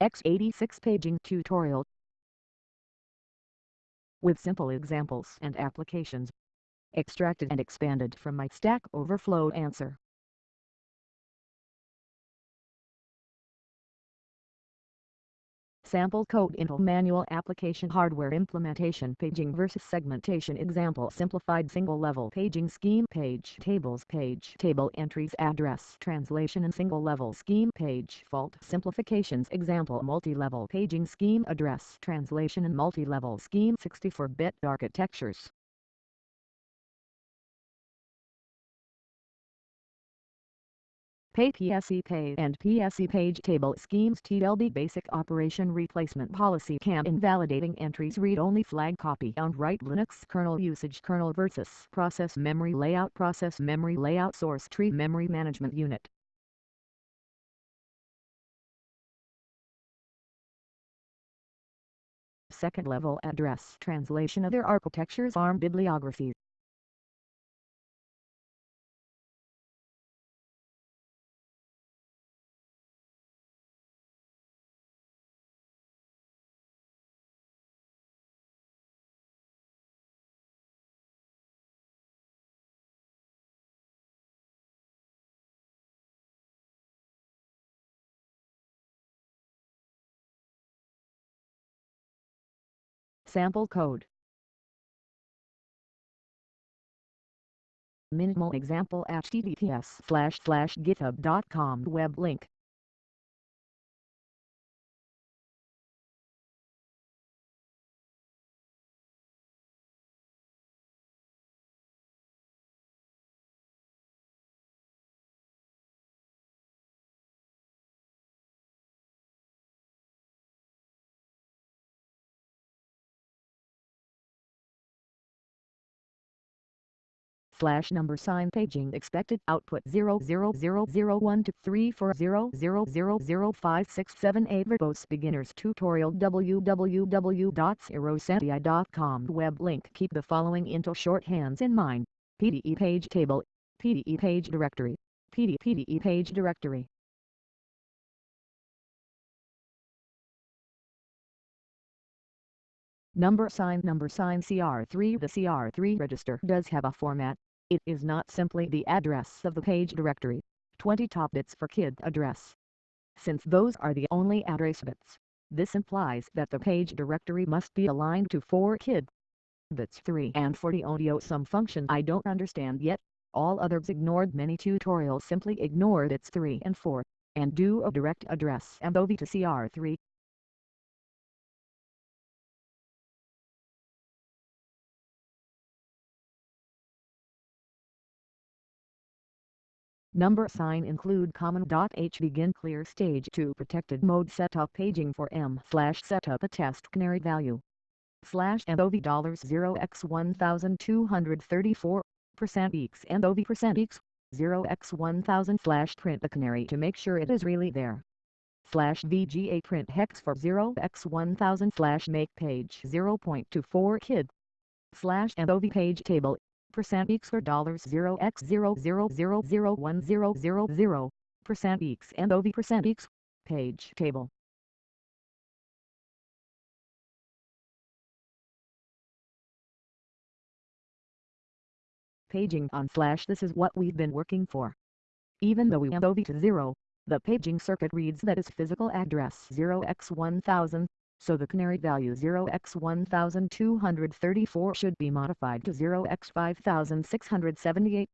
x86 paging tutorial with simple examples and applications extracted and expanded from my Stack Overflow answer. Sample code Intel Manual Application Hardware Implementation Paging versus Segmentation. Example Simplified Single-Level Paging Scheme Page Tables Page Table Entries Address Translation and Single-Level Scheme Page. Fault Simplifications. Example Multi-Level Paging Scheme Address Translation and Multi-Level Scheme 64-Bit Architectures PAE PSE PAE and PSE Page Table Schemes TLB Basic Operation Replacement Policy CAM Invalidating Entries Read-Only Flag Copy on Write Linux Kernel Usage Kernel versus Process Memory Layout Process Memory Layout Source Tree Memory Management Unit. Second level address translation of their architectures ARM bibliography Sample code. Minimal example https slash slash github.com web link slash number sign paging expected output 00001 to 340000567 verbose beginners tutorial www.cirosantilli.com web link. Keep the following Intel shorthands in mind. PDE page table. PDE page directory. PD PDE page directory. Number sign number sign CR3 The CR3 register does have a format it is not simply the address of the page directory, 20 top bits for kid address. Since those are the only address bits, this implies that the page directory must be aligned to 4 kid bits. 3 and 40 audio some function. I don't understand yet, all others ignored. Many tutorials simply ignore bits 3 and 4, and do a direct address. MOV to CR3 Number sign include common.h begin clear stage 2 protected mode setup paging for M slash setup a test canary value slash MOV dollars 0 x 1234 percent eax MOV percent eax 0 x 1000 slash print the canary to make sure it is really there slash VGA print hex for 0 x 1000 slash make page 0.24 kid slash MOV page table percent eax for dollars 0 x 0 0 0 0 1 0 0 0 percent eax and OV percent eax page table. Paging on flash this is what we've been working for. Even though we have OV to 0 the paging circuit reads that physical address 0x1000 so the canary value 0x1234 should be modified to 0x5678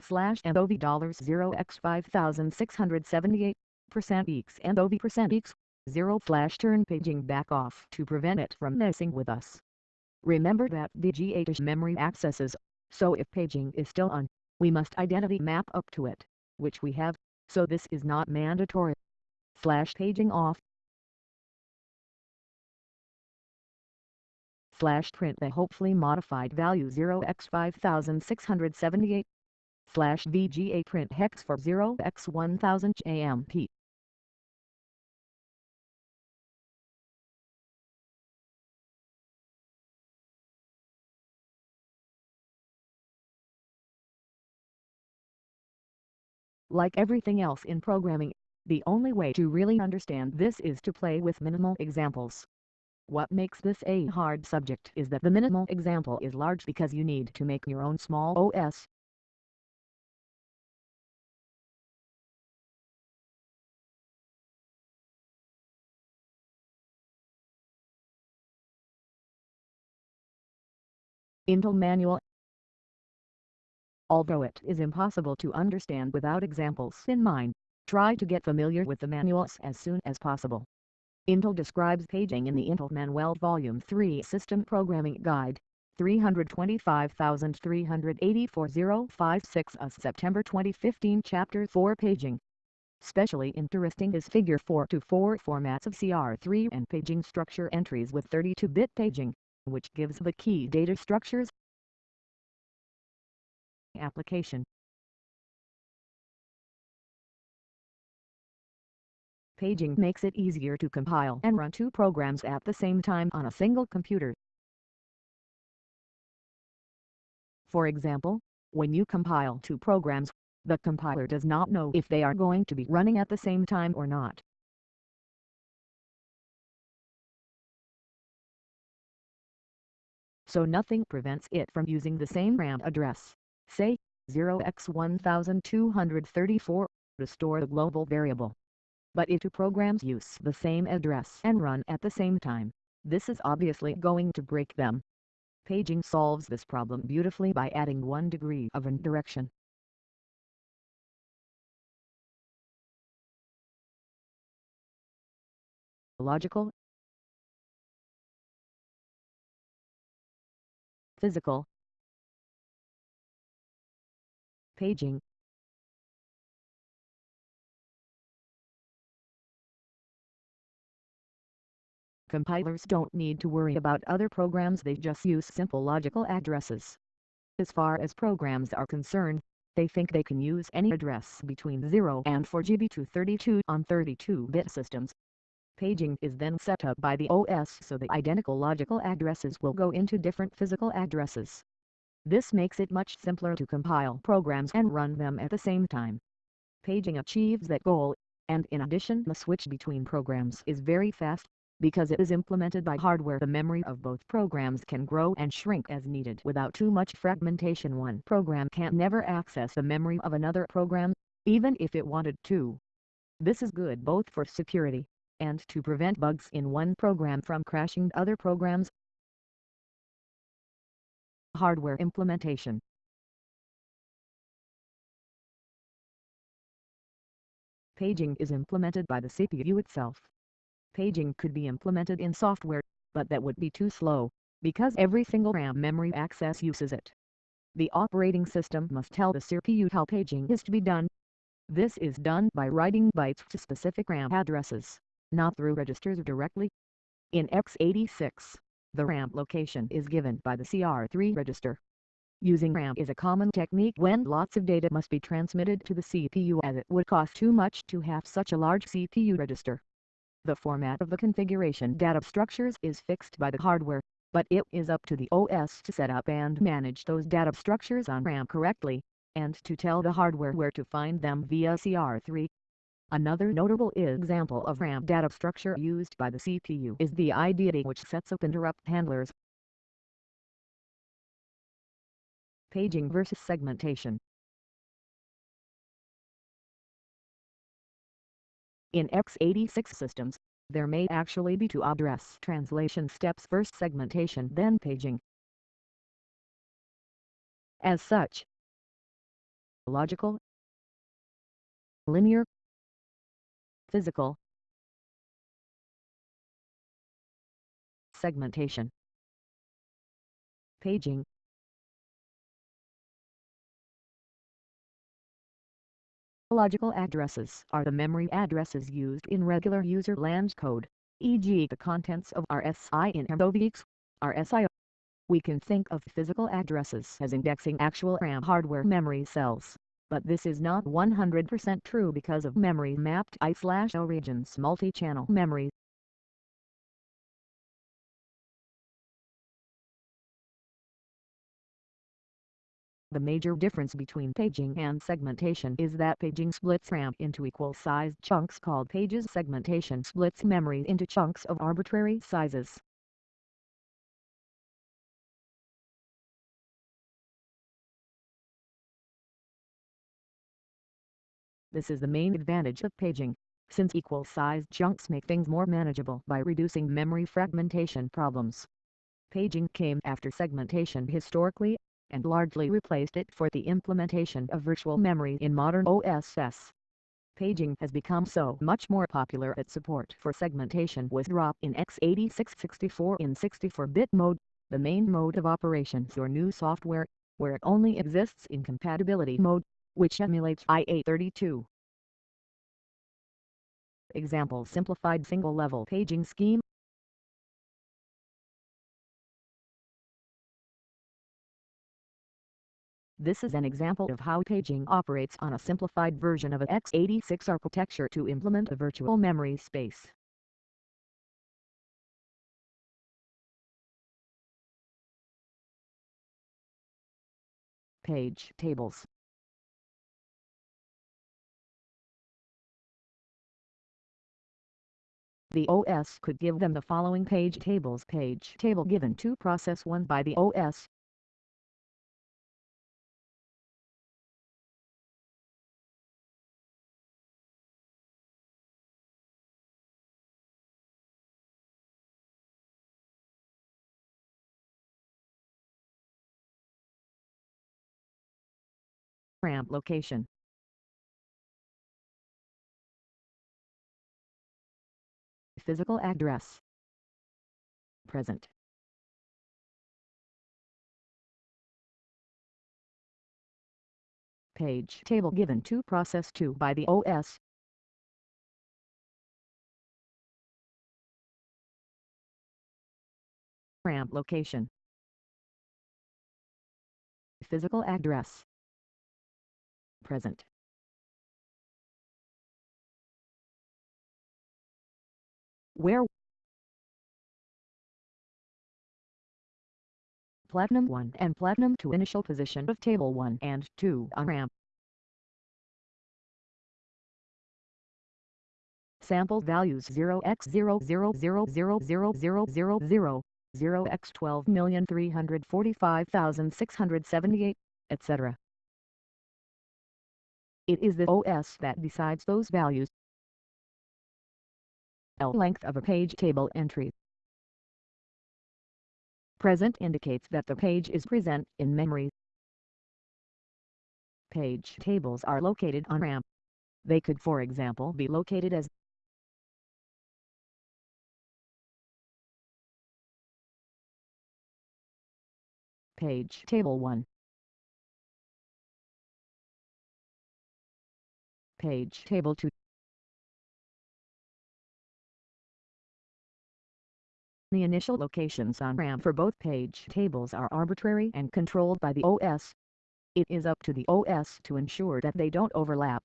slash MOV dollars 0x5678 percent eax and OV percent eax 0 flash turn paging back off to prevent it from messing with us. Remember that the G8 memory accesses, so if paging is still on, we must identity map up to it, which we have, so this is not mandatory. Flash paging off slash print the hopefully modified value 0x5678 slash VGA print hex for 0x1000 AMP. Like everything else in programming, The only way to really understand this is to play with minimal examples. What makes this a hard subject is that the minimal example is large because you need to make your own small OS. Intel Manual Although it is impossible to understand without examples in mind, try to get familiar with the manuals as soon as possible. Intel describes paging in the Intel Manual Volume 3 System Programming Guide, 325,384-056 A September 2015 Chapter 4 Paging. Specially interesting is Figure 4 to 4 formats of CR3 and paging structure entries with 32-bit paging, which gives the key data structures. Application Paging makes it easier to compile and run two programs at the same time on a single computer. For example, when you compile two programs, the compiler does not know if they are going to be running at the same time or not. So nothing prevents it from using the same RAM address, say, 0x1234, to store the global variable but if two programs use the same address and run at the same time, this is obviously going to break them. Paging solves this problem beautifully by adding one degree of indirection. Logical Physical Paging Compilers don't need to worry about other programs they just use simple logical addresses. As far as programs are concerned, they think they can use any address between 0 and 4 GB to 32 on 32-bit systems. Paging is then set up by the OS so the identical logical addresses will go into different physical addresses. This makes it much simpler to compile programs and run them at the same time. Paging achieves that goal, and in addition the switch between programs is very fast, because it is implemented by hardware the memory of both programs can grow and shrink as needed without too much fragmentation one program can never access the memory of another program, even if it wanted to. This is good both for security, and to prevent bugs in one program from crashing other programs. Hardware implementation Paging is implemented by the CPU itself paging could be implemented in software, but that would be too slow, because every single RAM memory access uses it. The operating system must tell the CPU how paging is to be done. This is done by writing bytes to specific RAM addresses, not through registers directly. In x86, the RAM location is given by the CR3 register. Using RAM is a common technique when lots of data must be transmitted to the CPU as it would cost too much to have such a large CPU register. The format of the configuration data structures is fixed by the hardware, but it is up to the OS to set up and manage those data structures on RAM correctly, and to tell the hardware where to find them via CR3. Another notable example of RAM data structure used by the CPU is the IDT which sets up interrupt handlers. Paging versus segmentation In x86 systems, there may actually be two address translation steps first segmentation then paging. As such, logical, linear, physical, segmentation, paging, Logical addresses are the memory addresses used in regular user land code, e.g. the contents of RSI in MOVX, RSI. We can think of physical addresses as indexing actual RAM hardware memory cells, but this is not 100% true because of memory-mapped I-O regions multi-channel memory The major difference between paging and segmentation is that paging splits RAM into equal-sized chunks called pages segmentation splits memory into chunks of arbitrary sizes. This is the main advantage of paging, since equal-sized chunks make things more manageable by reducing memory fragmentation problems. Paging came after segmentation historically, and largely replaced it for the implementation of virtual memory in modern OSS. Paging has become so much more popular that support for segmentation was dropped in x86 64 in 64-bit mode, the main mode of operation for new software, where it only exists in compatibility mode, which emulates IA32. Example Simplified single-level paging scheme This is an example of how paging operates on a simplified version of a x86 architecture to implement a virtual memory space. Page tables The OS could give them the following page tables page table given to process 1 by the OS. RAM location physical address. Present. Page table given to process 2 by the OS. RAM location. Physical address. Present. where Platinum 1 and Platinum 2 initial position of table 1 and 2 on ramp. Sample values 0x000000000, 0x12345678, etc. It is the OS that decides those values. L length of a page table entry. Present indicates that the page is present in memory. Page tables are located on RAM. They could for example be located as Page Table 1 Page Table 2 The initial locations on RAM for both page tables are arbitrary and controlled by the OS. It is up to the OS to ensure that they don't overlap.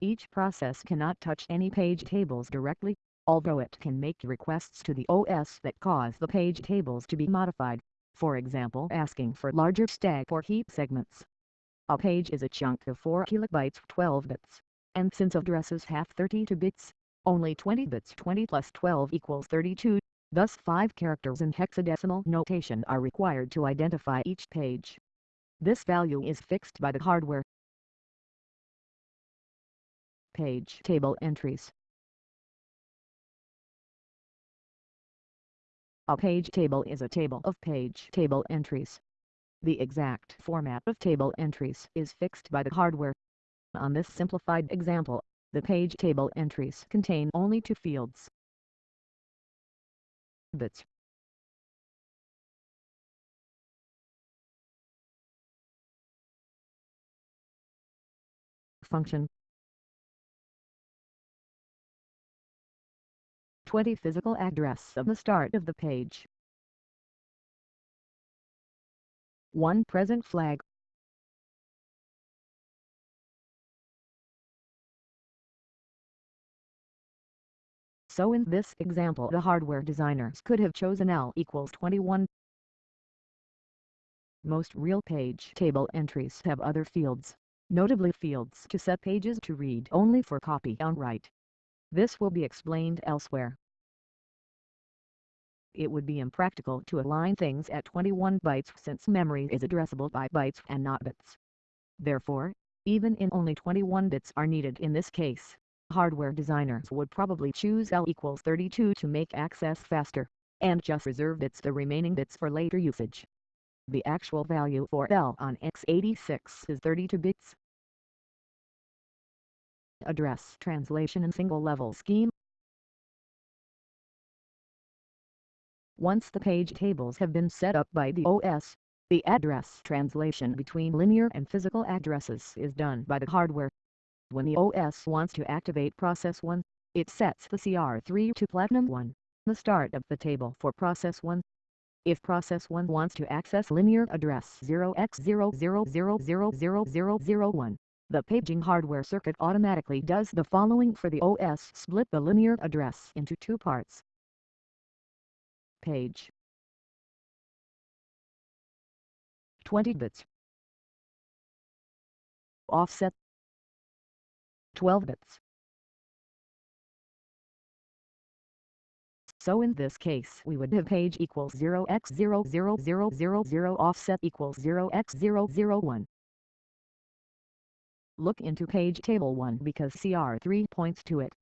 Each process cannot touch any page tables directly, although it can make requests to the OS that cause the page tables to be modified, for example asking for larger stack or heap segments. A page is a chunk of 4 kilobytes 12 bits, and since addresses have 32 bits, only 20 bits 20 plus 12 equals 32. Thus five characters in hexadecimal notation are required to identify each page. This value is fixed by the hardware. Page Table Entries A page table is a table of page table entries. The exact format of table entries is fixed by the hardware. On this simplified example, the page table entries contain only two fields, bits function 20 physical address of the start of the page. 1 present flag So in this example the hardware designers could have chosen L equals 21 Most real page table entries have other fields, notably fields to set pages to read only for copy on write. This will be explained elsewhere. It would be impractical to align things at 21 bytes since memory is addressable by bytes and not bits. Therefore, even in only 21 bits are needed in this case. Hardware designers would probably choose L equals 32 to make access faster, and just reserve bits the remaining bits for later usage. The actual value for L on x86 is 32 bits. Address translation and single level scheme Once the page tables have been set up by the OS, the address translation between linear and physical addresses is done by the hardware. When the OS wants to activate process 1, it sets the CR3 to Platinum 1, the start of the table for process 1. If process 1 wants to access linear address 0x00000001, the paging hardware circuit automatically does the following for the OS split the linear address into two parts. Page 20 bits Offset 12 bits So in this case we would have page equals 0x00000 offset equals 0x001. Look into page table 1 because CR3 points to it.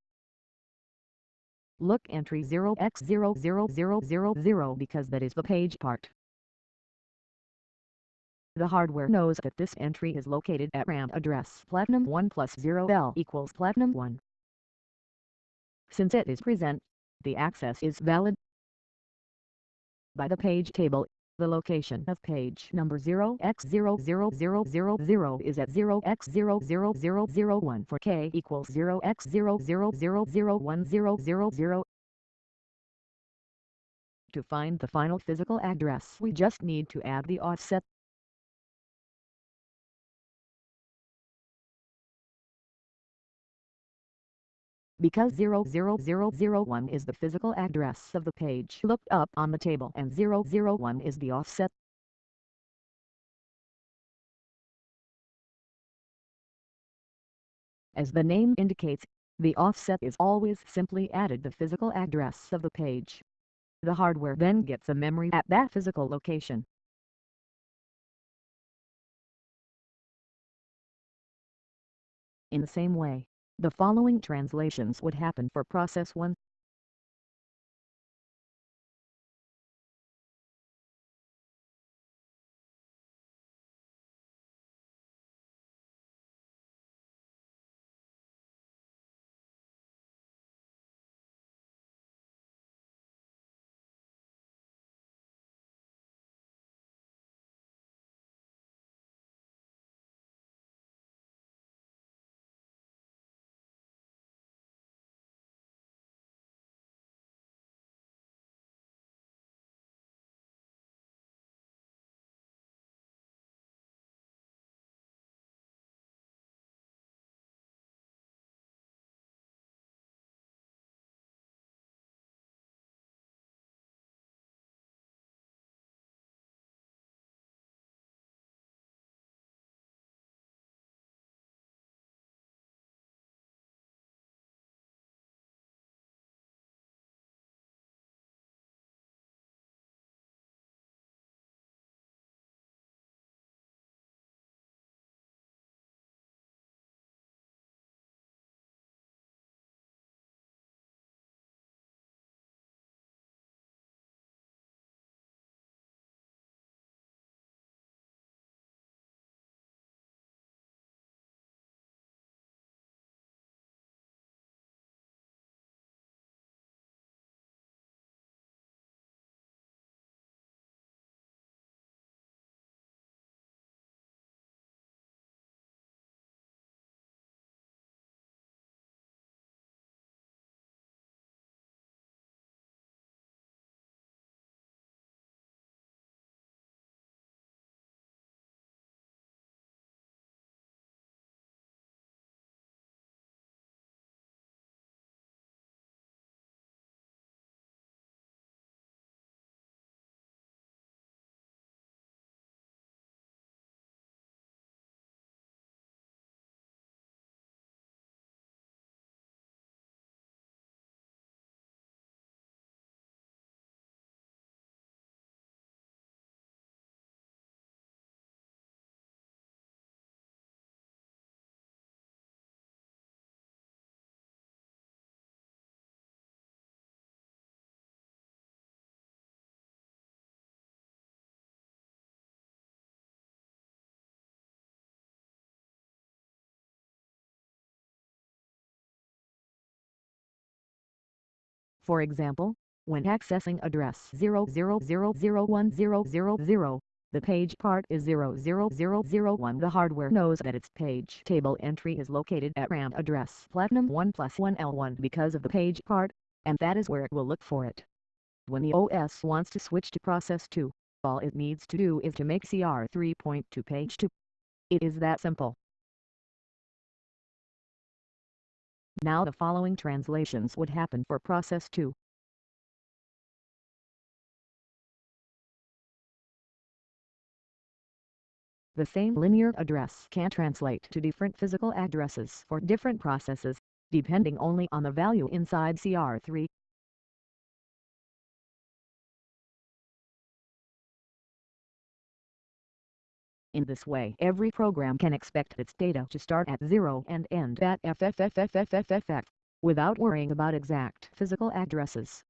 Look entry 0x00000 because that is the page part. The hardware knows that this entry is located at RAM address Platinum 1 plus 0L equals Platinum 1. Since it is present, the access is valid. By the page table, the location of page number 0x00000 is at 0x00001 for k equals 0x0000100. To find the final physical address we just need to add the offset because 00001 is the physical address of the page looked up on the table and 001 is the offset. As the name indicates, the offset is always simply added the physical address of the page. The hardware then gets a memory at that physical location. In the same way, the following translations would happen for process 1. For example, when accessing address 00001000, the page part is 00001. The hardware knows that its page table entry is located at RAM address Platinum 1 plus 1L1 because of the page part, and that is where it will look for it. When the OS wants to switch to process 2, all it needs to do is to make CR3 point to page 2. It is that simple. Now the following translations would happen for process 2. The same linear address can translate to different physical addresses for different processes, depending only on the value inside CR3. In this way every program can expect its data to start at 0 and end at FFFFFFF, without worrying about exact physical addresses.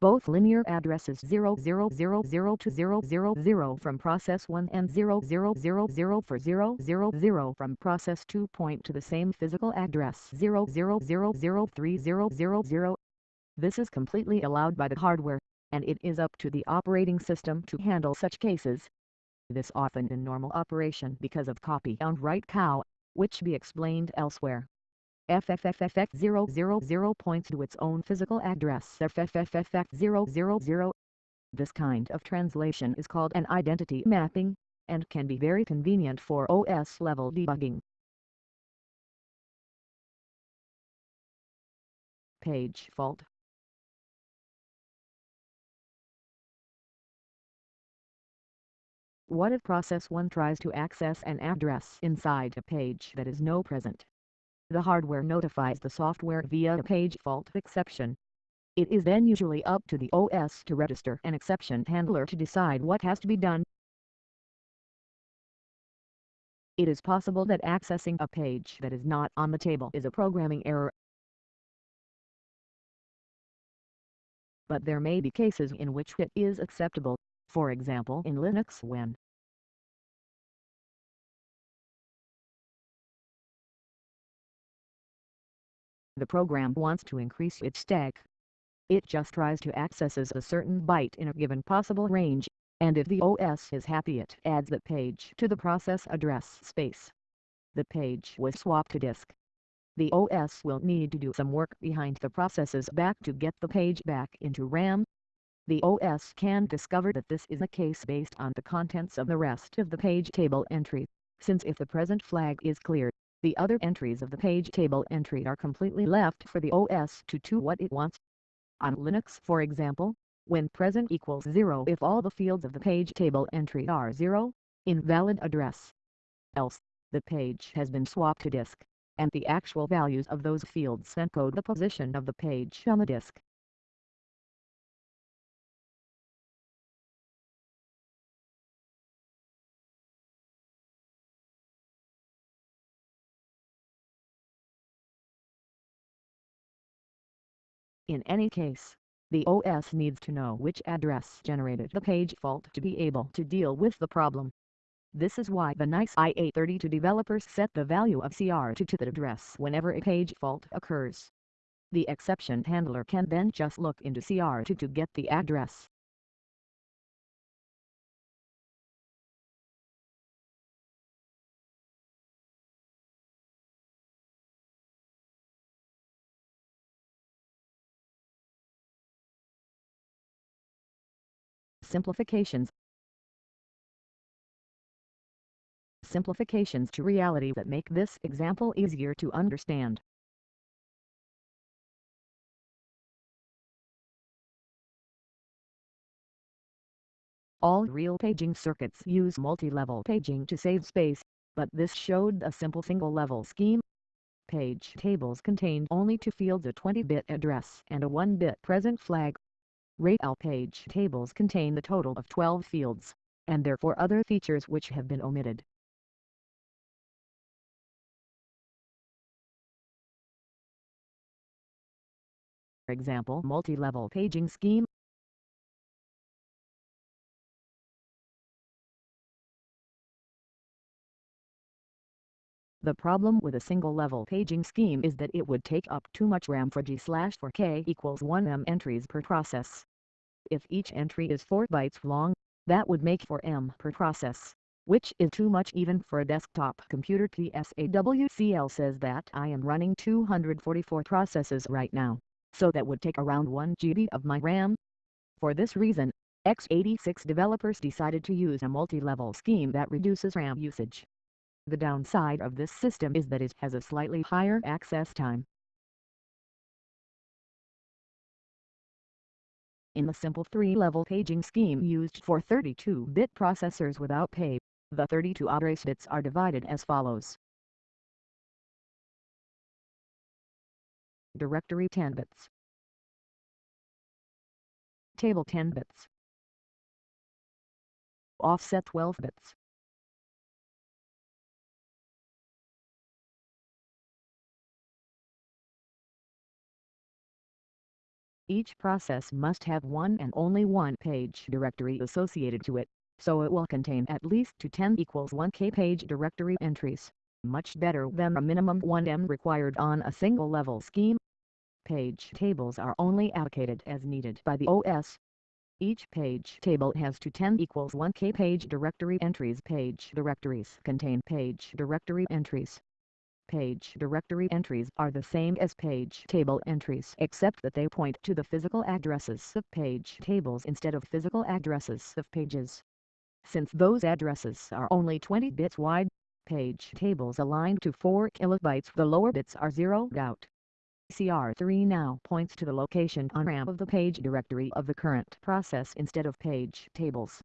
Both linear addresses 0000 to 000 from process 1 and 0000 for 000 from process 2 point to the same physical address 00003000. This is completely allowed by the hardware, and it is up to the operating system to handle such cases this often in normal operation because of copy and write cow, which be explained elsewhere. FFFFX000 points to its own physical address FFFFX000. This kind of translation is called an identity mapping, and can be very convenient for OS-level debugging. Page fault What if process 1 tries to access an address inside a page that is no present? The hardware notifies the software via a page fault exception. It is then usually up to the OS to register an exception handler to decide what has to be done. It is possible that accessing a page that is not on the table is a programming error. But there may be cases in which it is acceptable for example in Linux when the program wants to increase its stack. It just tries to accesses a certain byte in a given possible range, and if the OS is happy it adds the page to the process address space. The page was swapped to disk. The OS will need to do some work behind the processes back to get the page back into RAM, the OS can discover that this is the case based on the contents of the rest of the page table entry, since if the present flag is cleared, the other entries of the page table entry are completely left for the OS to do what it wants. On Linux for example, when present equals 0 if all the fields of the page table entry are 0, invalid address. Else, the page has been swapped to disk, and the actual values of those fields encode the position of the page on the disk. In any case, the OS needs to know which address generated the page fault to be able to deal with the problem. This is why the NICE IA32 developers set the value of CR2 to the address whenever a page fault occurs. The exception handler can then just look into CR2 to get the address. Simplifications Simplifications to reality that make this example easier to understand. All real paging circuits use multi-level paging to save space, but this showed a simple single-level scheme. Page tables contained only two fields a 20-bit address and a 1-bit present flag. RAIL page tables contain the total of 12 fields, and therefore other features which have been omitted. For example multi-level paging scheme The problem with a single-level paging scheme is that it would take up too much RAM for G slash 4K equals 1M entries per process. If each entry is 4 bytes long, that would make 4M per process, which is too much even for a desktop computer PSAWCL says that I am running 244 processes right now, so that would take around 1 GB of my RAM. For this reason, x86 developers decided to use a multi-level scheme that reduces RAM usage. The downside of this system is that it has a slightly higher access time. In the simple three-level paging scheme used for 32-bit processors without PAE, the 32 address bits are divided as follows. Directory 10 bits. Table 10 bits. Offset 12 bits Each process must have one and only one page directory associated to it, so it will contain at least two 10 equals 1k page directory entries, much better than a minimum 1m required on a single level scheme. Page tables are only allocated as needed by the OS. Each page table has two 10 equals 1k page directory entries. Page directories contain page directory entries Page directory entries are the same as page table entries except that they point to the physical addresses of page tables instead of physical addresses of pages. Since those addresses are only 20 bits wide, page tables aligned to 4 kilobytes the lower bits are zeroed out. CR3 now points to the location on RAM of the page directory of the current process instead of page tables.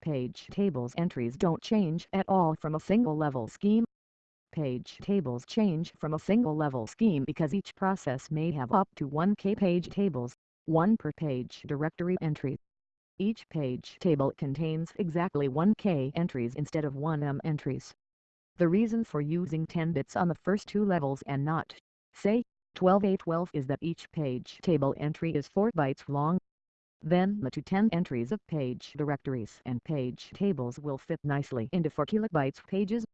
Page tables entries don't change at all from a single level scheme. Page tables change from a single level scheme because each process may have up to 1k page tables, one per page directory entry. Each page table contains exactly 1k entries instead of 1m entries. The reason for using 10 bits on the first two levels and not, say, 12A12 is that each page table entry is 4 bytes long, then the two 10 entries of page directories and page tables will fit nicely into 4 kilobytes pages.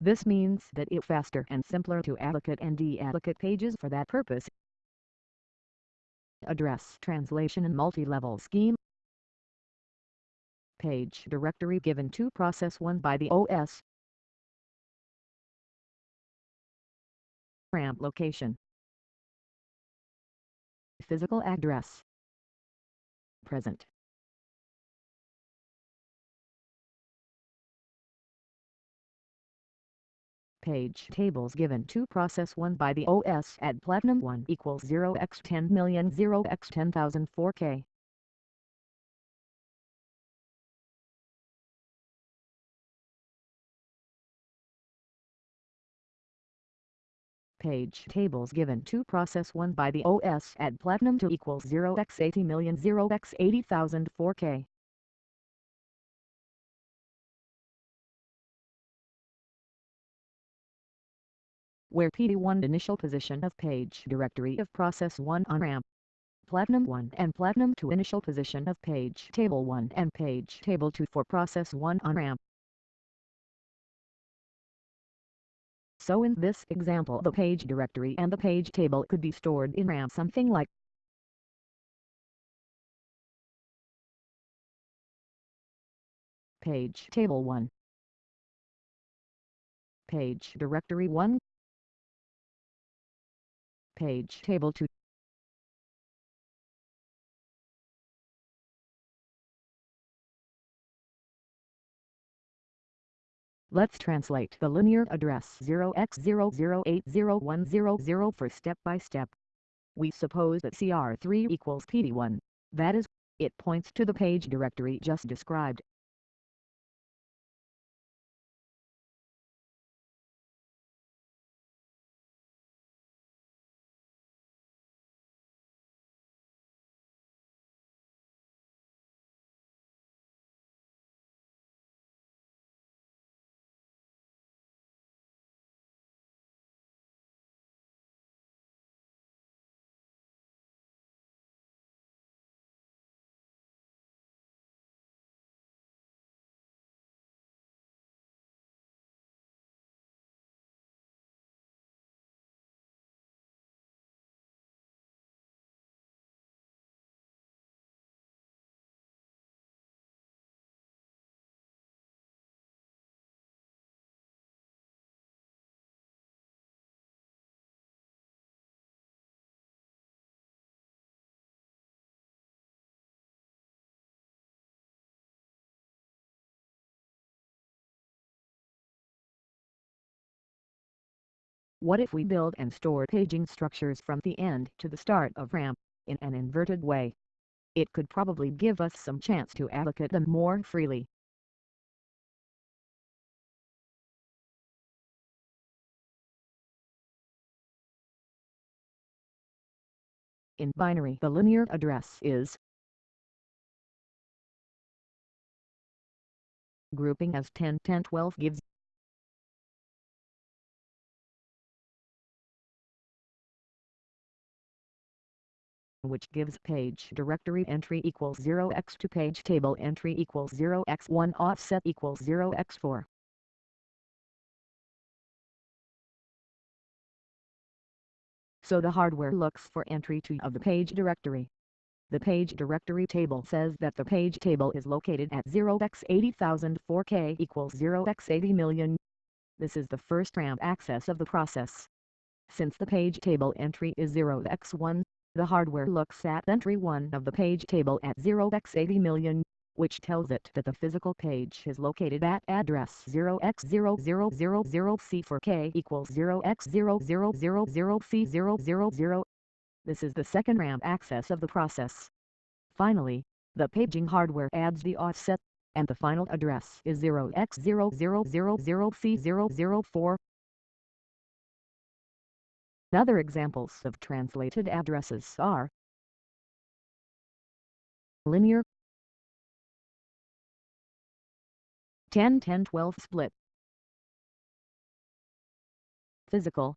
This means that it's faster and simpler to allocate and deallocate pages for that purpose. Address translation and multi-level scheme Page directory given to process 1 by the OS RAM location Physical address present. Page. Tables given to process 1 by the OS at Platinum 1 equals 0x10000000 0x10004K page tables given to process 1 by the OS at Platinum 2 equals 0 x 80 million 0 x 80,000 4K. Where PD1 initial position of page directory of process 1 on RAM. Platinum 1 and Platinum 2 initial position of page table 1 and page table 2 for process 1 on RAM. So in this example the page directory and the page table could be stored in RAM something like page table 1 page directory 1 page table 2 Let's translate the linear address 0x00801000 for step-by-step. -step. We suppose that CR3 equals PD1, that is, it points to the page directory just described. What if we build and store paging structures from the end to the start of RAM, in an inverted way? It could probably give us some chance to allocate them more freely. In binary the linear address is grouping as 10 10 12 gives which gives page directory entry equals 0x to page table entry equals 0x1 offset equals 0x4. so the hardware looks for entry 2 of the page directory. The page directory table says that the page table is located at 0x80004k equals 0x80 million. This is the first RAM access of the process. Since the page table entry is 0x1, the hardware looks at entry 1 of the page table at 0x80 million which tells it that the physical page is located at address 0x0000C4K equals 0x0000C000. This is the second RAM access of the process. Finally, the paging hardware adds the offset, and the final address is 0x0000C004. Other examples of translated addresses are linear 10-10-12 split. Physical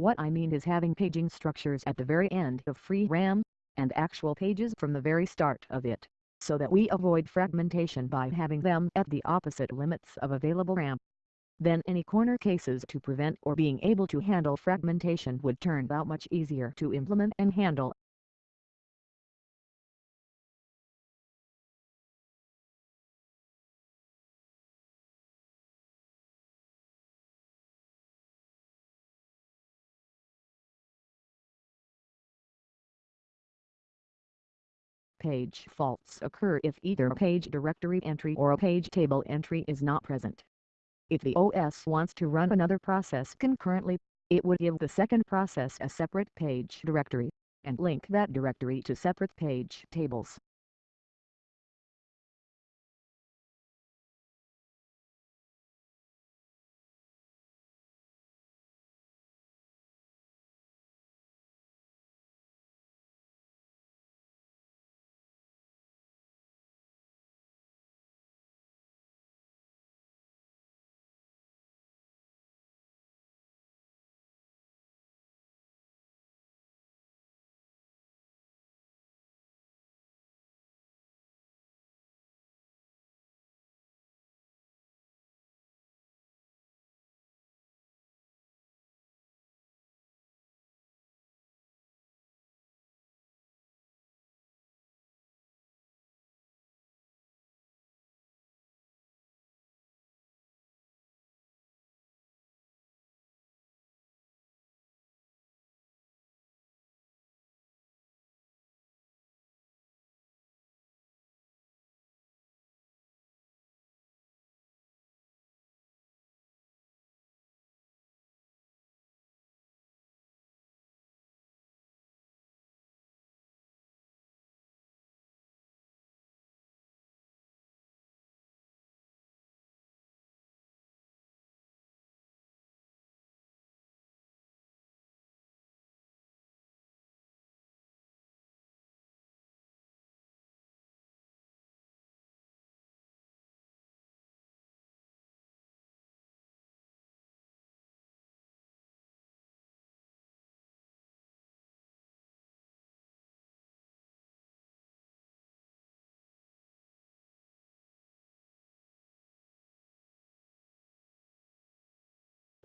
What I mean is having paging structures at the very end of free RAM, and actual pages from the very start of it, so that we avoid fragmentation by having them at the opposite limits of available RAM. Then any corner cases to prevent or being able to handle fragmentation would turn out much easier to implement and handle. Page faults occur if either a page directory entry or a page table entry is not present. If the OS wants to run another process concurrently, it would give the second process a separate page directory, and link that directory to separate page tables.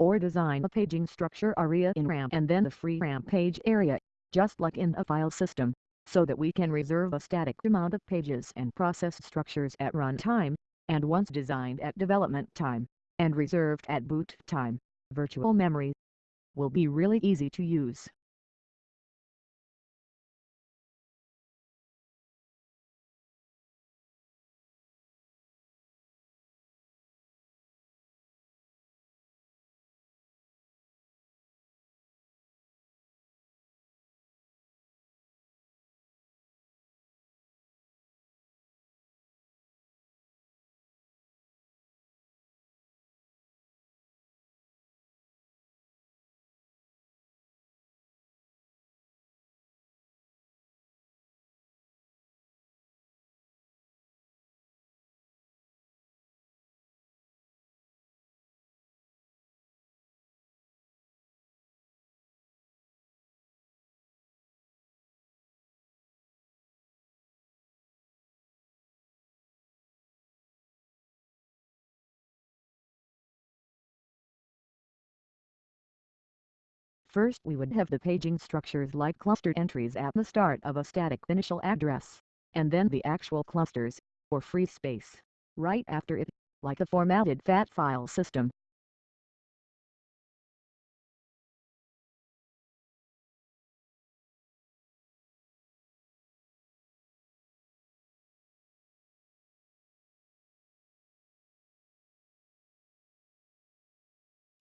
Or design a paging structure area in RAM and then the free RAM page area, just like in a file system, so that we can reserve a static amount of pages and process structures at runtime, and once designed at development time, and reserved at boot time, virtual memory will be really easy to use. First we would have the paging structures like clustered entries at the start of a static initial address, and then the actual clusters, or free space, right after it, like a formatted FAT file system.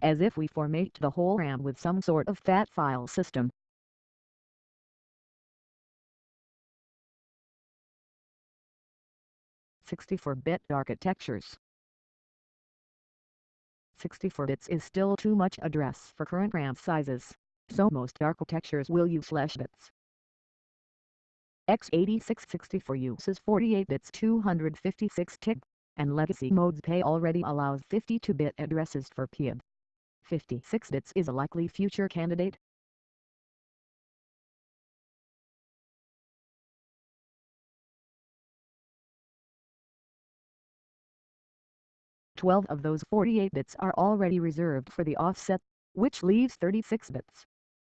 As if we format the whole RAM with some sort of FAT file system. Sixty-four bit architectures 64 bits is still too much address for current RAM sizes, so most architectures will use slash bits. x86-64 uses 48 bits 256 tick, and legacy modes PAE already allows 52-bit addresses for PIB. 56 bits is a likely future candidate. Twelve of those 48 bits are already reserved for the offset, which leaves 36 bits.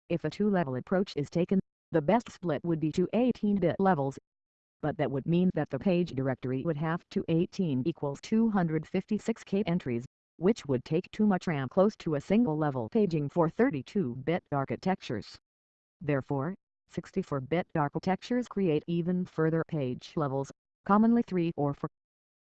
If a two-level approach is taken, the best split would be to 18-bit levels, but that would mean that the page directory would have to 18 equals 256k entries which would take too much RAM close to a single-level paging for 32-bit architectures. Therefore, 64-bit architectures create even further page levels, commonly 3 or 4.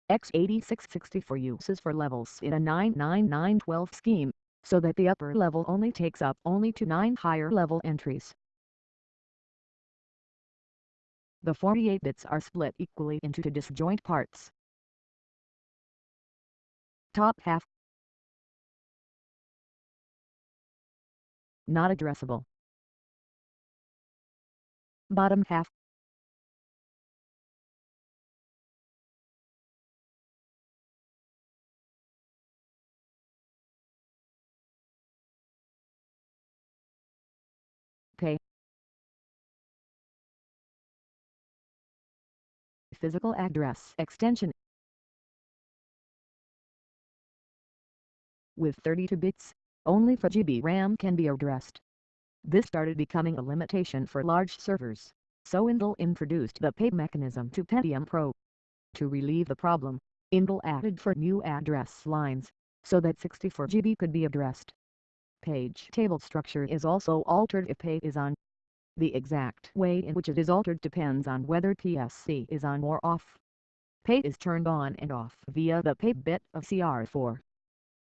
x86-64 uses for levels in a 99912 scheme, so that the upper level only takes up only to 9 higher level entries. The 48 bits are split equally into two disjoint parts. Top half not addressable. Bottom half. PAE Physical address extension. With 32 bits only 4 GB RAM can be addressed. This started becoming a limitation for large servers, so Intel introduced the PAE mechanism to Pentium Pro. To relieve the problem, Intel added four new address lines, so that 64 GB could be addressed. Page table structure is also altered if PAE is on. The exact way in which it is altered depends on whether PSE is on or off. PAE is turned on and off via the PAE bit of CR4.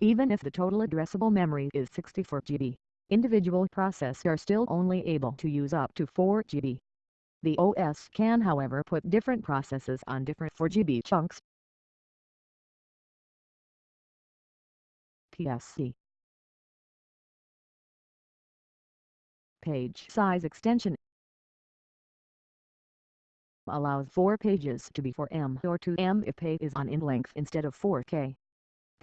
Even if the total addressable memory is 64 GB, individual processors are still only able to use up to 4 GB. The OS can however put different processes on different 4 GB chunks. PSE Page size extension allows 4 pages to be 4M or 2M if page is on in length instead of 4K.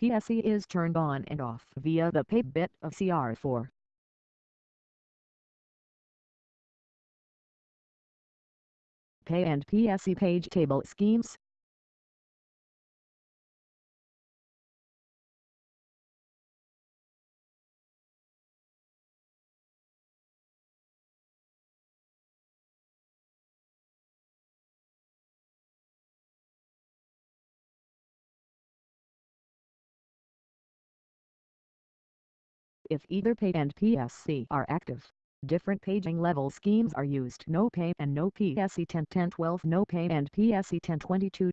PSE is turned on and off via the PAE bit of CR4. PAE and PSE page table schemes If either PAE and PSE are active, different paging level schemes are used. No PAE and no PSE 101012 No PAE and PSE 1022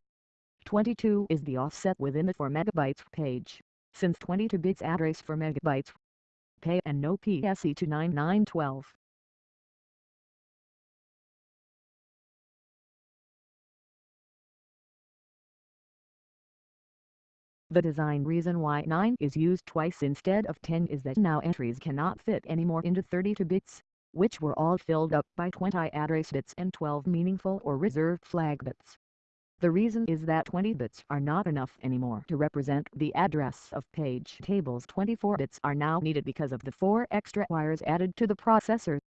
22 is the offset within the 4 MB page, since 22 bits address for megabytes. PAE and no PSE 29912 The design reason why 9 is used twice instead of 10 is that now entries cannot fit anymore into 32 bits, which were all filled up by 20 address bits and 12 meaningful or reserved flag bits. The reason is that 20 bits are not enough anymore to represent the address of page tables 24 bits are now needed because of the 4 extra wires added to the processor.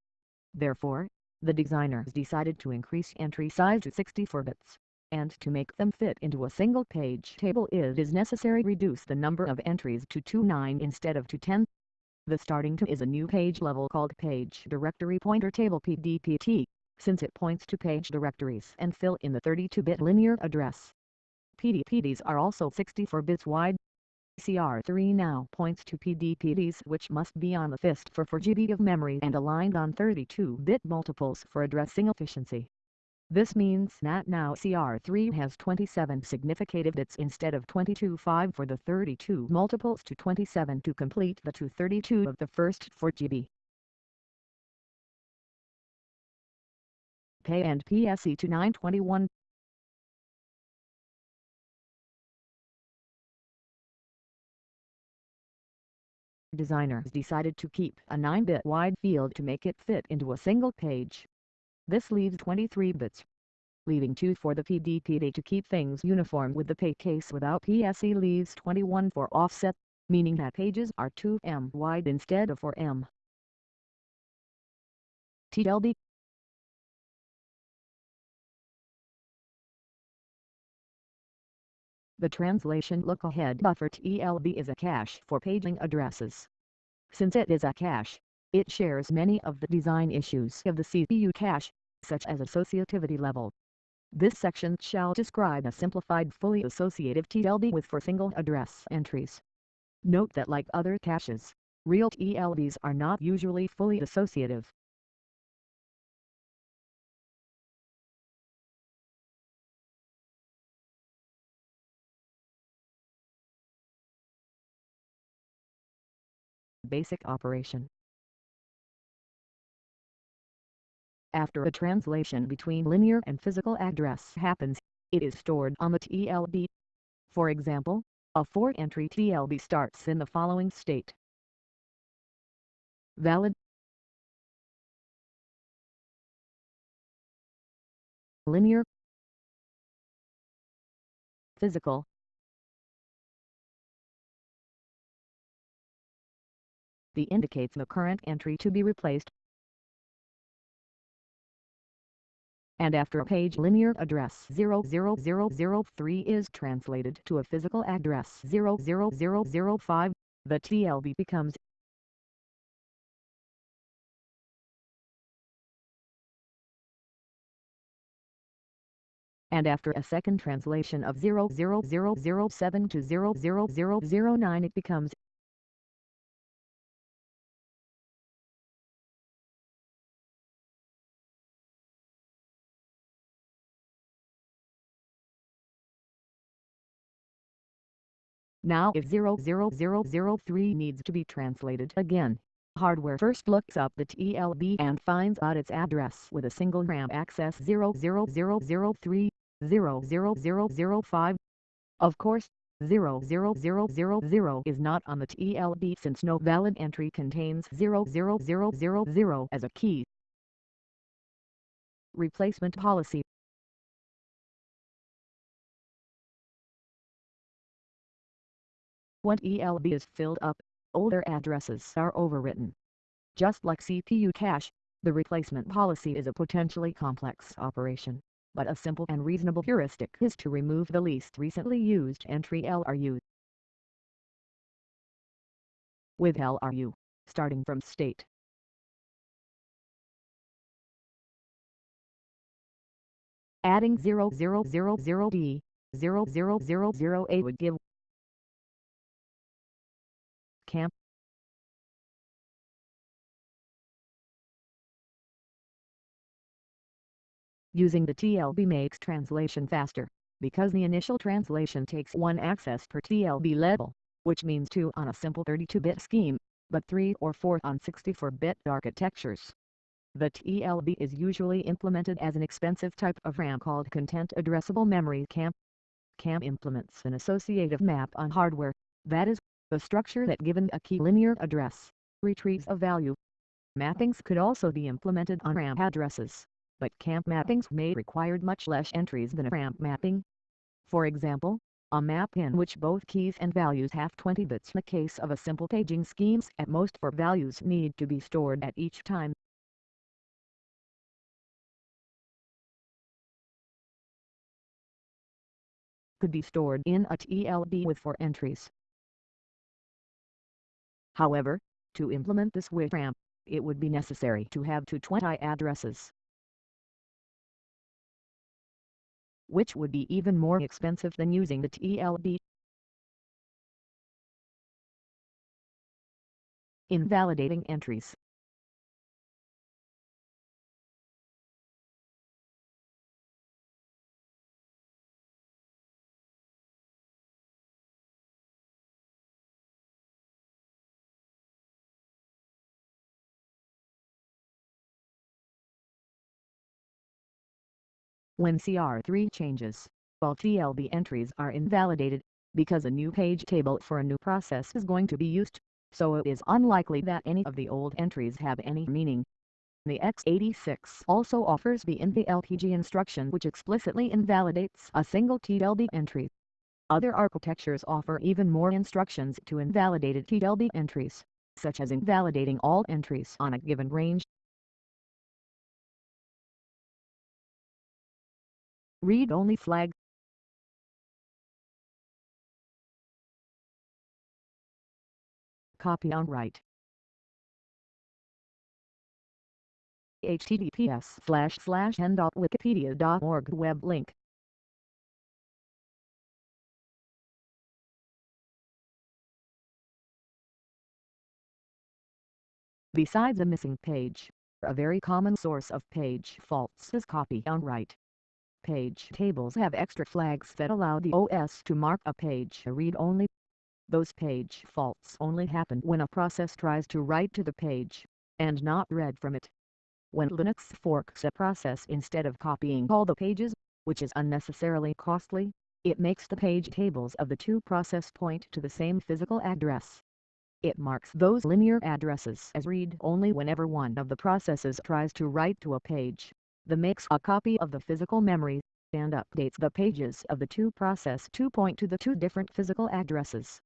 Therefore, the designers decided to increase entry size to 64 bits and to make them fit into a single page table it is necessary reduce the number of entries to 29 instead of to 10. The starting to is a new page level called Page Directory Pointer Table PDPT, since it points to page directories and fill in the 32-bit linear address. PDPTs are also 64 bits wide. CR3 now points to PDPTs which must be on the fist for 4 GB of memory and aligned on 32-bit multiples for addressing efficiency. This means that now CR3 has 27 significant bits instead of 22.5 for the 32 multiples to 27 to complete the 232 of the first 4 GB. PAE and PSE to 921 Designers decided to keep a 9-bit wide field to make it fit into a single page. This leaves 23 bits, leaving 2 for the PDPT to keep things uniform with the PAE case without PSE leaves 21 for offset, meaning that pages are 2M wide instead of 4M. TLB The translation look-ahead buffer TLB is a cache for paging addresses. Since it is a cache, it shares many of the design issues of the CPU cache, such as associativity level. This section shall describe a simplified fully associative TLB with for single address entries. Note that like other caches, real TLBs are not usually fully associative. Basic operation After a translation between linear and physical address happens, it is stored on the TLB. For example, a 4-entry TLB starts in the following state. Valid Linear Physical The indicates the current entry to be replaced and after a page linear address 00003 is translated to a physical address 00005, the TLB becomes and after a second translation of 00007 to 00009 it becomes Now if 00003 needs to be translated again, hardware first looks up the TLB and finds out its address with a single RAM access 00003, 00005. Of course, 00000 is not on the TLB since no valid entry contains 00000 as a key. Replacement policy When TLB is filled up, older addresses are overwritten. Just like CPU cache, the replacement policy is a potentially complex operation, but a simple and reasonable heuristic is to remove the least recently used entry LRU. With LRU, starting from state. Adding 0000D, 0000A would give camp Using the TLB makes translation faster, because the initial translation takes one access per TLB level, which means two on a simple 32-bit scheme, but three or four on 64-bit architectures. The TLB is usually implemented as an expensive type of RAM called Content Addressable Memory CAM. CAM implements an associative map on hardware, that is, the structure that given a key linear address, retrieves a value. Mappings could also be implemented on RAM addresses, but CAM mappings may require much less entries than a RAM mapping. For example, a map in which both keys and values have 20 bits in the case of a simple paging schemes at most four values need to be stored at each time. could be stored in a TLB with 4 entries. However, to implement this with RAM, it would be necessary to have 220 addresses. Which would be even more expensive than using the TLB. Invalidating entries When CR3 changes, all TLB entries are invalidated, because a new page table for a new process is going to be used, so it is unlikely that any of the old entries have any meaning. The x86 also offers the INVLPG instruction which explicitly invalidates a single TLB entry. Other architectures offer even more instructions to invalidate TLB entries, such as invalidating all entries on a given range Read-only flag. Copy on write https slash slash en.wikipedia.org web link. Besides a missing page, a very common source of page faults is copy on write page tables have extra flags that allow the OS to mark a page read-only. Those page faults only happen when a process tries to write to the page, and not read from it. When Linux forks a process instead of copying all the pages, which is unnecessarily costly, it makes the page tables of the two process point to the same physical address. It marks those linear addresses as read-only whenever one of the processes tries to write to a page the makes a copy of the physical memory, and updates the pages of the two process to point to the two different physical addresses.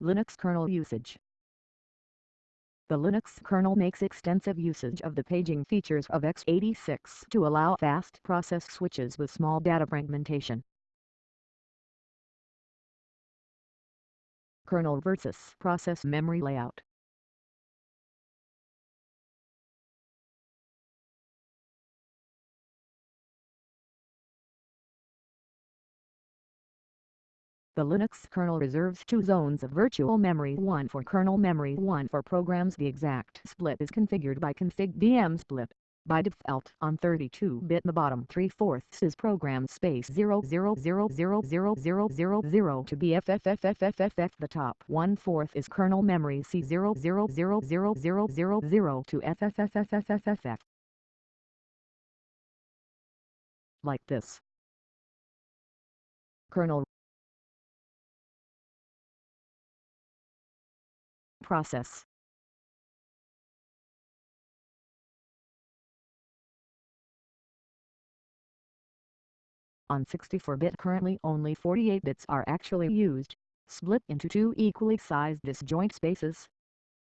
Linux kernel usage The Linux kernel makes extensive usage of the paging features of x86 to allow fast process switches with small data fragmentation. Kernel versus process memory layout The Linux kernel reserves two zones of virtual memory one for kernel memory one for programs The exact split is configured by config vm split. By default on 32-bit the bottom 3 fourths is program space 000000000 to be FFFFFFF the top 1 fourth is kernel memory C 0000000 to FFFFFFF. Like this. Kernel process. On 64-bit currently only 48 bits are actually used, split into two equally sized disjoint spaces.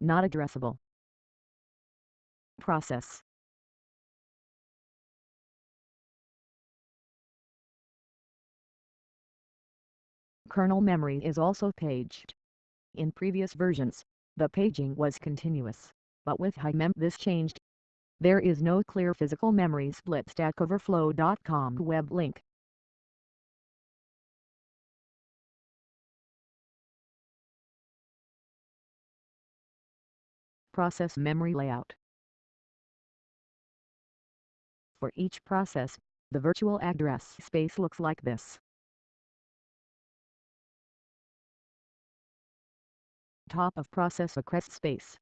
not addressable. Process Kernel memory is also paged. In previous versions, the paging was continuous, but with HighMem this changed. There is no clear physical memory split StackOverflow.com web link. Process memory layout For each process, the virtual address space looks like this. Top of process address space.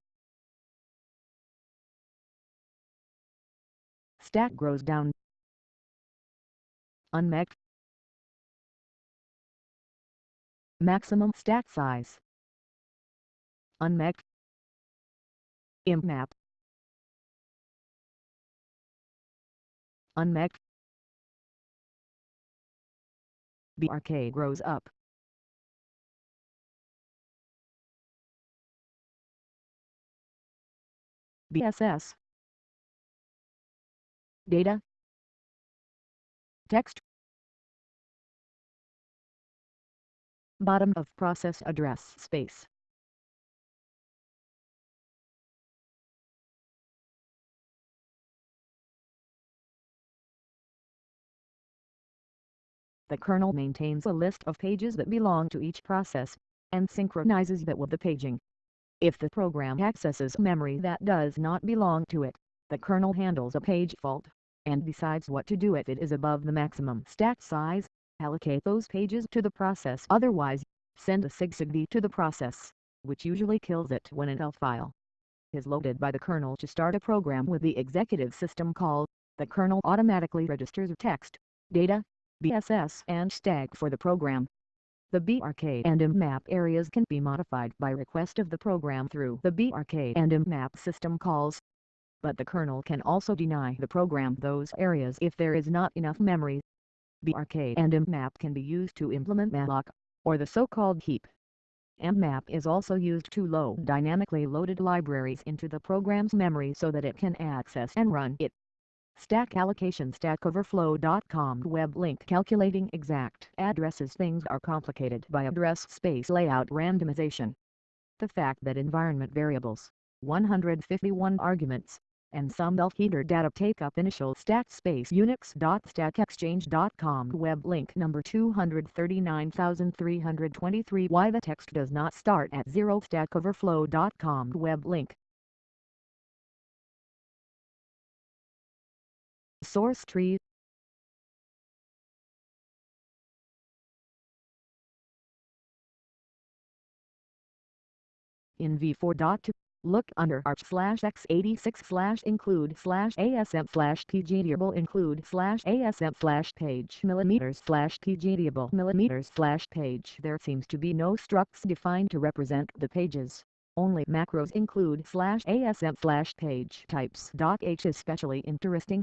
Stack grows down. Unmapped. Maximum stack size. Unmapped. MMAP. Unmapped. BRK grows up. BSS Data Text Bottom of process address space The kernel maintains a list of pages that belong to each process, and synchronizes that with the paging. If the program accesses memory that does not belong to it, the kernel handles a page fault, and decides what to do if it is above the maximum stack size, allocate those pages to the process otherwise, send a SIGSEGV to the process, which usually kills it when an ELF file is loaded by the kernel to start a program with the execve system call, the kernel automatically registers text, data, BSS and stack for the program. The BRK and MMAP areas can be modified by request of the program through the BRK and MMAP system calls. But the kernel can also deny the program those areas if there is not enough memory. BRK and MMAP can be used to implement malloc, or the so-called heap. MMAP is also used to load dynamically loaded libraries into the program's memory so that it can access and run it. Stack allocation StackOverflow.com web link calculating exact addresses. Things are complicated by address space layout randomization. The fact that environment variables, 151 arguments, and some elf header data take up initial stack space. Unix.stackexchange.com web link number 239323 why the text does not start at 0 stackoverflow.com web link source tree in v4.2 look under arch slash x86 slash include slash asm slash pgtable include slash asm slash page millimeters slash pgtable millimeters slash page. There seems to be no structs defined to represent the pages. Only macros include slash asm slash page types. H is especially interesting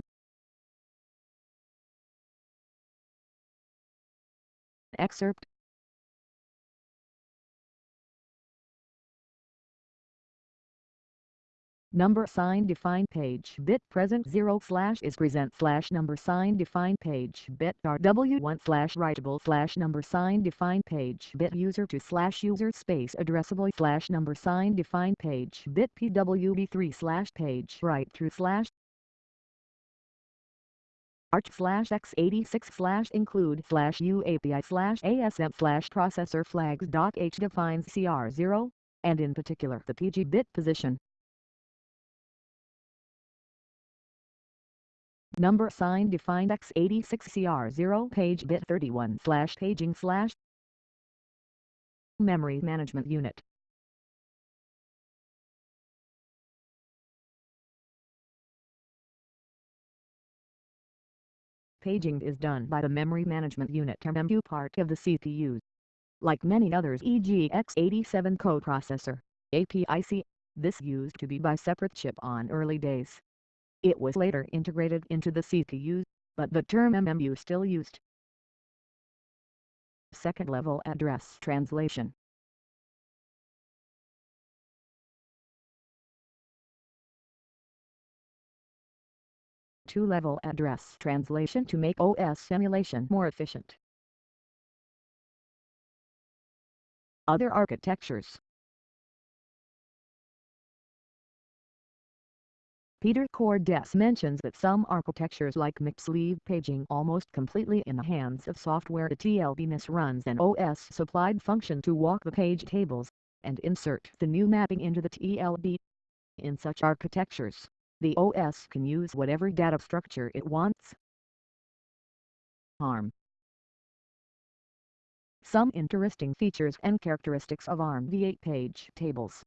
Excerpt. Number sign define page bit present 0 slash is present slash number sign define page bit rw1 slash writable slash number sign define page bit user to slash user space addressable slash number sign define page bit pwd3 slash page write through slash arch slash x86 slash include slash uapi slash asm slash processor flags dot h defines cr0, and in particular the pg bit position. Number sign defined x86 cr0 page bit 31 slash paging slash memory management unit Paging is done by the Memory Management Unit MMU part of the CPU. Like many others e.g. x87 coprocessor, APIC, this used to be by separate chip on early days. It was later integrated into the CPU, but the term MMU still used. Second level address translation two-level address translation to make OS emulation more efficient. Other architectures Peter Cordes mentions that some architectures like MIPS leave paging almost completely in the hands of software. The TLB runs an OS-supplied function to walk the page tables, and insert the new mapping into the TLB. In such architectures, the OS can use whatever data structure it wants. ARM Some interesting features and characteristics of ARM v8 page tables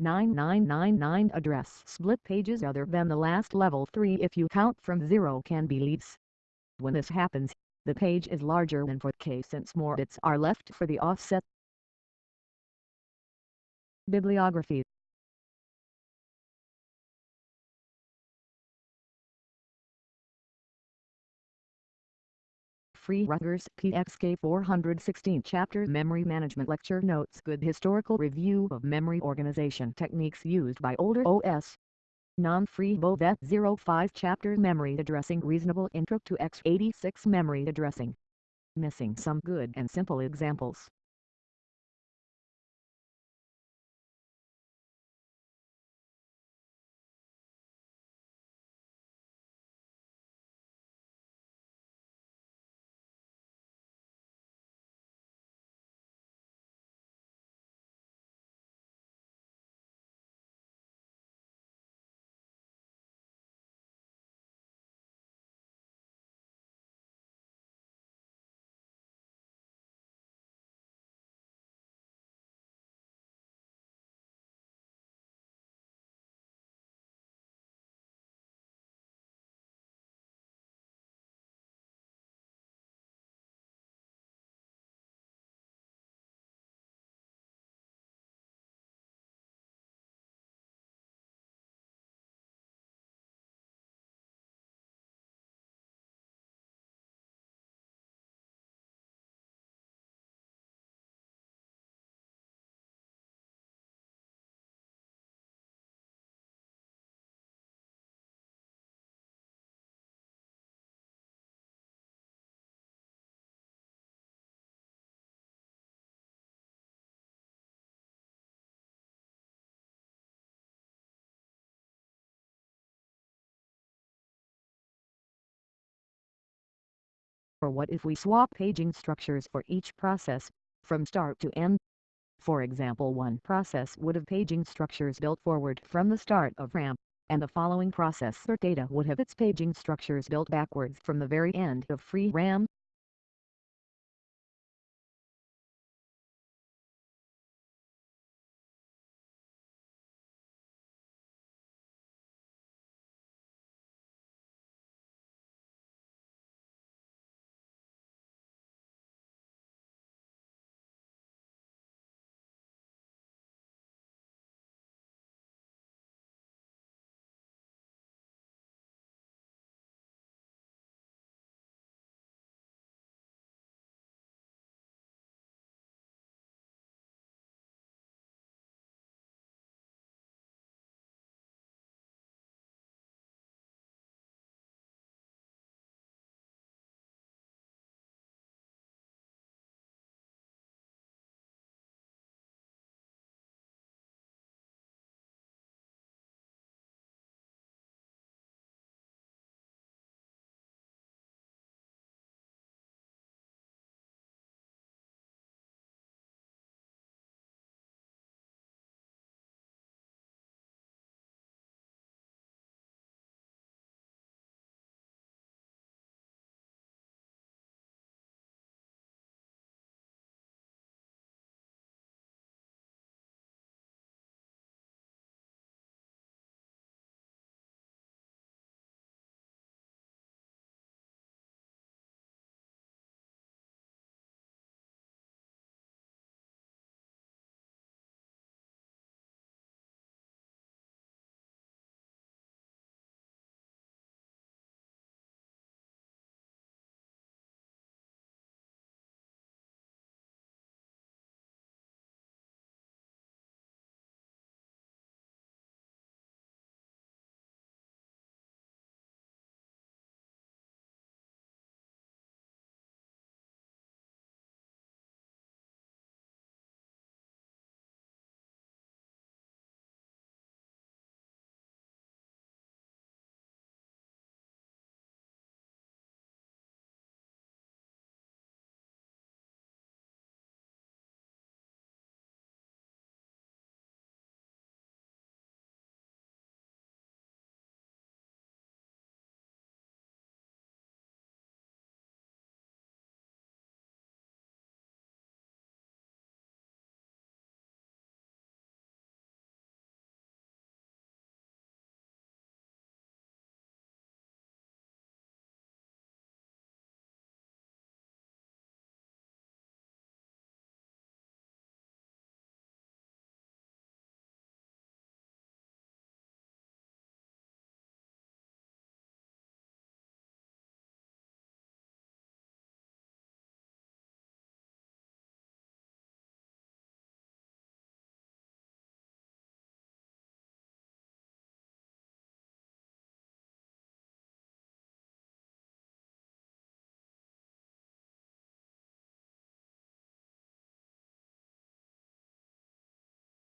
9999 address split pages other than the last level 3 if you count from 0 can be leaves. When this happens, the page is larger than for k since more bits are left for the offset. Bibliography. Free Rutgers PXK 416 Chapter Memory Management Lecture Notes Good Historical Review of Memory Organization Techniques Used by Older OS Non-Free BOVET 05 Chapter Memory Addressing Reasonable Intro to x86 Memory Addressing. Missing some good and simple examples Or what if we swap paging structures for each process, from start to end? For example one process would have paging structures built forward from the start of RAM, and the following process or data would have its paging structures built backwards from the very end of free RAM.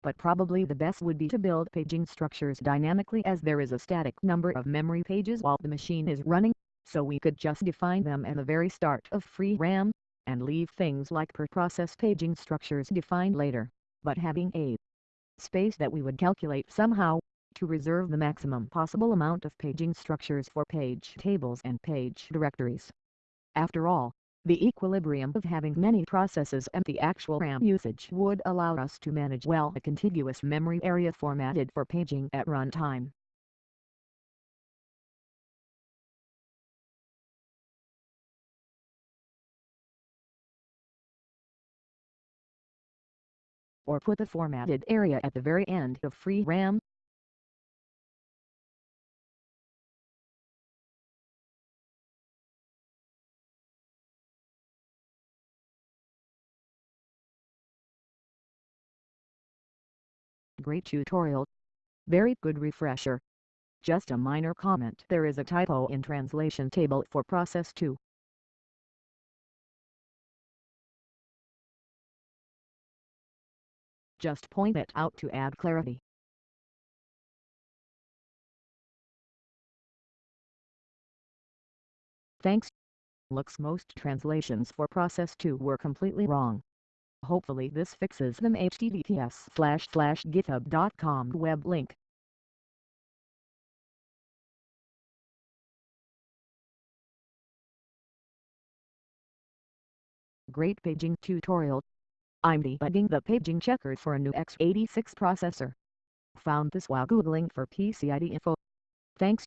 But probably the best would be to build paging structures dynamically as there is a static number of memory pages while the machine is running, so we could just define them at the very start of free RAM, and leave things like per process paging structures defined later, but having a space that we would calculate somehow, to reserve the maximum possible amount of paging structures for page tables and page directories. After all, the equilibrium of having many processes and the actual RAM usage would allow us to manage well a contiguous memory area formatted for paging at runtime. Or put the formatted area at the very end of free RAM, Great tutorial. Very good refresher. Just a minor comment there is a typo in translation table for process 2. Just point it out to add clarity. Thanks. Looks most translations for process 2 were completely wrong. Hopefully this fixes them https slash slash github.com web link. Great paging tutorial. I'm debugging the paging checker for a new x86 processor. Found this while googling for PCID info. Thanks.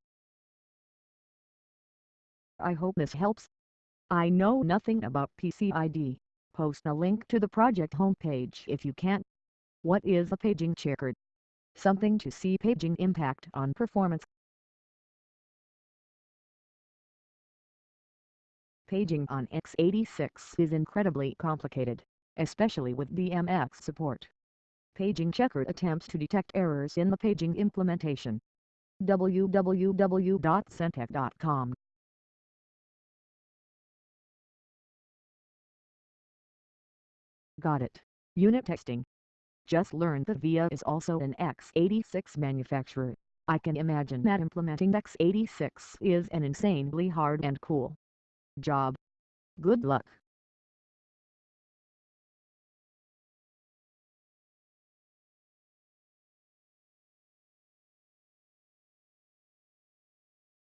I hope this helps. I know nothing about PCID. Post a link to the project homepage if you can. What is a paging checker? Something to see paging impact on performance. Paging on x86 is incredibly complicated, especially with VMX support. Paging Checker attempts to detect errors in the paging implementation. www.centtech.com Got it. Unit testing. Just learned that VIA is also an x86 manufacturer. I can imagine that implementing x86 is an insanely hard and cool job. Good luck.